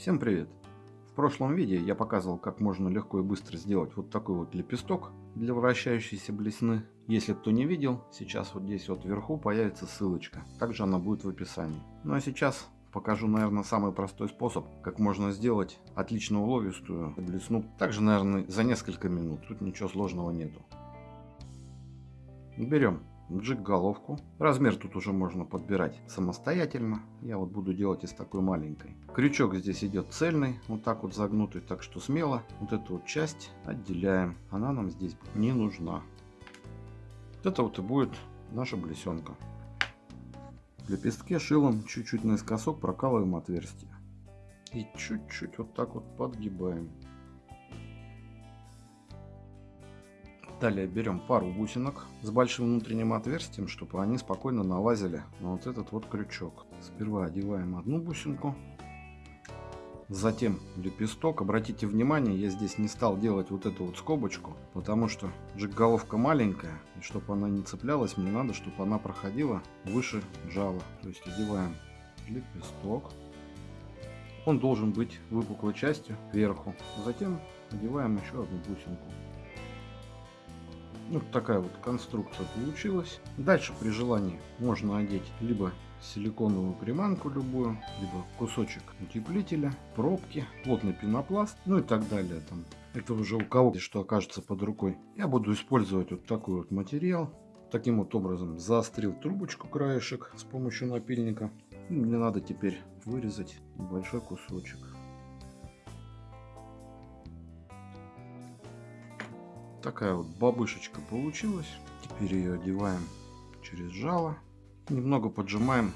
Всем привет! В прошлом видео я показывал, как можно легко и быстро сделать вот такой вот лепесток для вращающейся блесны. Если кто не видел, сейчас вот здесь вот вверху появится ссылочка. Также она будет в описании. Ну а сейчас покажу, наверное, самый простой способ, как можно сделать отлично уловистую блесну. Также, наверное, за несколько минут. Тут ничего сложного нету. Берем джиг головку. Размер тут уже можно подбирать самостоятельно. Я вот буду делать из такой маленькой. Крючок здесь идет цельный, вот так вот загнутый, так что смело вот эту вот часть отделяем. Она нам здесь не нужна. Вот это вот и будет наша блесенка. В лепестке шилом чуть-чуть наискосок прокалываем отверстие. И чуть-чуть вот так вот подгибаем. Далее берем пару бусинок с большим внутренним отверстием, чтобы они спокойно налазили на вот этот вот крючок. Сперва одеваем одну бусинку, затем лепесток. Обратите внимание, я здесь не стал делать вот эту вот скобочку, потому что головка маленькая, и чтобы она не цеплялась, мне надо, чтобы она проходила выше жала. То есть одеваем лепесток. Он должен быть выпуклой частью кверху. Затем одеваем еще одну бусинку. Вот такая вот конструкция получилась. Дальше при желании можно одеть либо силиконовую приманку любую, либо кусочек утеплителя, пробки, плотный пенопласт, ну и так далее. Там. Это уже у кого что окажется под рукой. Я буду использовать вот такой вот материал. Таким вот образом заострил трубочку краешек с помощью напильника. Мне надо теперь вырезать небольшой кусочек. Такая вот бабышечка получилась. Теперь ее одеваем через жало. Немного поджимаем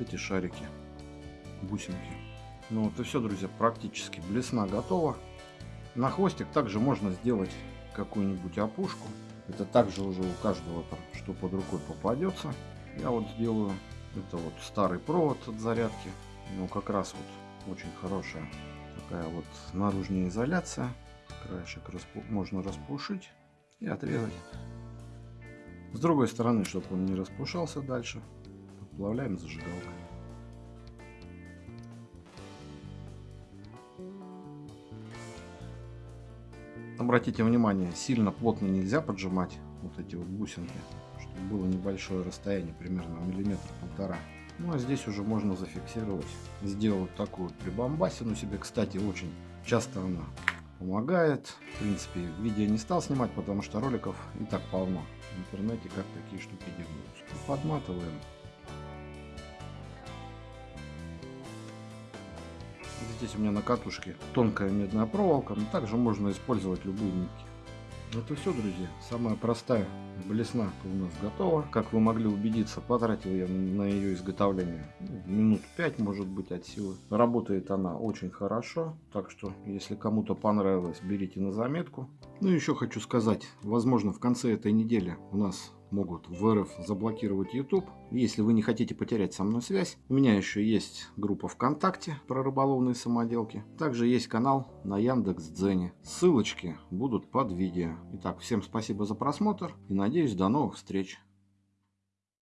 эти шарики, бусинки. Ну вот и все, друзья, практически блесна готова. На хвостик также можно сделать какую-нибудь опушку. Это также уже у каждого там, что под рукой попадется. Я вот сделаю, это вот старый провод от зарядки. Ну как раз вот очень хорошая такая вот наружная изоляция краешек распу можно распушить и отрезать. С другой стороны, чтобы он не распушался дальше, подплавляем зажигалкой. Обратите внимание, сильно плотно нельзя поджимать вот эти вот бусинки, чтобы было небольшое расстояние, примерно миллиметр-полтора. Ну а здесь уже можно зафиксировать. Сделал такую прибамбасину себе, кстати, очень часто она помогает. В принципе, видео не стал снимать, потому что роликов и так полно в интернете, как такие штуки делаются. Подматываем. Здесь у меня на катушке тонкая медная проволока, но также можно использовать любые нитки. Это все, друзья. Самая простая блесна у нас готова. Как вы могли убедиться, потратил я на ее изготовление ну, минут 5, может быть, от силы. Работает она очень хорошо, так что, если кому-то понравилось, берите на заметку. Ну, еще хочу сказать, возможно, в конце этой недели у нас могут в РФ заблокировать YouTube. Если вы не хотите потерять со мной связь, у меня еще есть группа ВКонтакте про рыболовные самоделки. Также есть канал на Яндекс.Дзене. Ссылочки будут под видео. Итак, всем спасибо за просмотр и надеюсь до новых встреч.